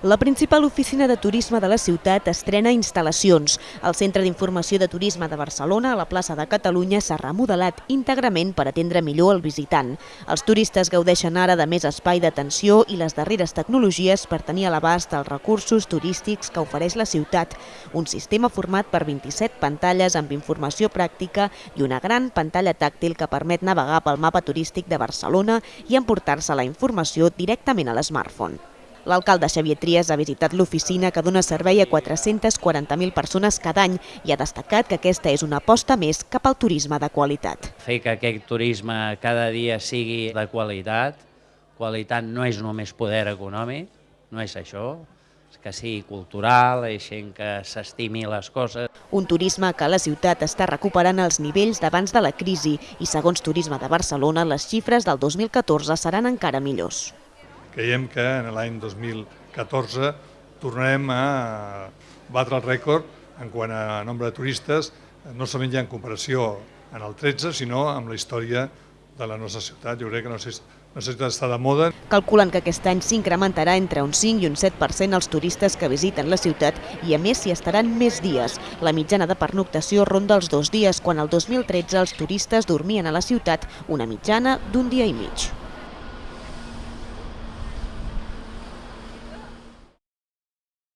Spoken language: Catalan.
La principal oficina de turisme de la ciutat estrena instal·lacions. El Centre d'Informació de Turisme de Barcelona, a la plaça de Catalunya, s'ha remodelat íntegrament per atendre millor el visitant. Els turistes gaudeixen ara de més espai d'atenció i les darreres tecnologies per tenir a l'abast els recursos turístics que ofereix la ciutat. Un sistema format per 27 pantalles amb informació pràctica i una gran pantalla tàctil que permet navegar pel mapa turístic de Barcelona i emportar-se la informació directament a l'smartphone. L'alcalde Xavier Trias ha visitat l'oficina que dona servei a 440.000 persones cada any i ha destacat que aquesta és una aposta més cap al turisme de qualitat. Fer que aquest turisme cada dia sigui de qualitat, qualitat no és només poder econòmic, no és això, que sigui cultural, gent que s'estimi les coses. Un turisme que la ciutat està recuperant els nivells d'abans de la crisi i segons Turisme de Barcelona les xifres del 2014 seran encara millors. Creiem que en l'any 2014 tornarem a batre el rècord en quant a nombre de turistes, no solament ja en comparació en el 13, sinó amb la història de la nostra ciutat. Jo crec que la nostra ciutat està de moda. Calculen que aquest any s'incrementarà entre un 5 i un 7% els turistes que visiten la ciutat i a més s'hi estaran més dies. La mitjana de pernoctació ronda els dos dies, quan el 2013 els turistes dormien a la ciutat una mitjana d'un dia i mig.